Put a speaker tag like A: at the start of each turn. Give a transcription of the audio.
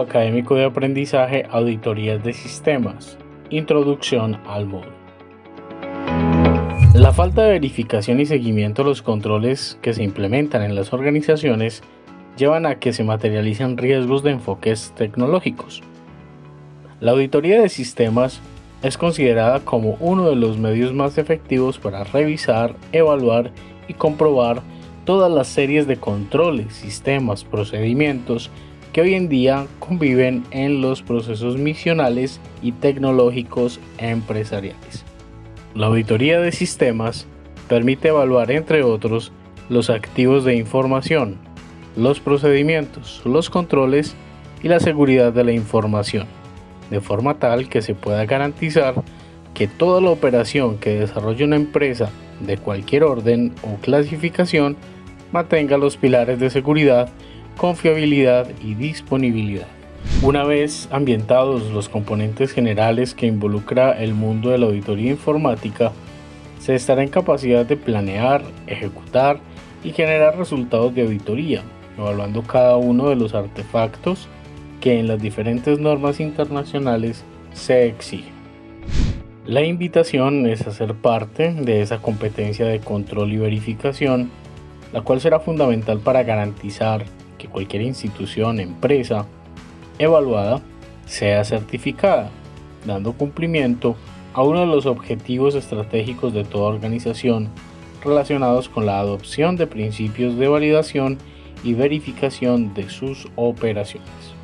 A: académico de aprendizaje Auditorías de Sistemas. Introducción al módulo. La falta de verificación y seguimiento de los controles que se implementan en las organizaciones llevan a que se materialicen riesgos de enfoques tecnológicos. La auditoría de sistemas es considerada como uno de los medios más efectivos para revisar, evaluar y comprobar todas las series de controles, sistemas, procedimientos que hoy en día conviven en los procesos misionales y tecnológicos empresariales. La auditoría de sistemas permite evaluar, entre otros, los activos de información, los procedimientos, los controles y la seguridad de la información, de forma tal que se pueda garantizar que toda la operación que desarrolle una empresa de cualquier orden o clasificación mantenga los pilares de seguridad, confiabilidad y disponibilidad. Una vez ambientados los componentes generales que involucra el mundo de la auditoría informática, se estará en capacidad de planear, ejecutar y generar resultados de auditoría, evaluando cada uno de los artefactos que en las diferentes normas internacionales se exigen. La invitación es hacer parte de esa competencia de control y verificación, la cual será fundamental para garantizar cualquier institución, empresa evaluada sea certificada, dando cumplimiento a uno de los objetivos estratégicos de toda organización relacionados con la adopción de principios de validación y verificación de sus operaciones.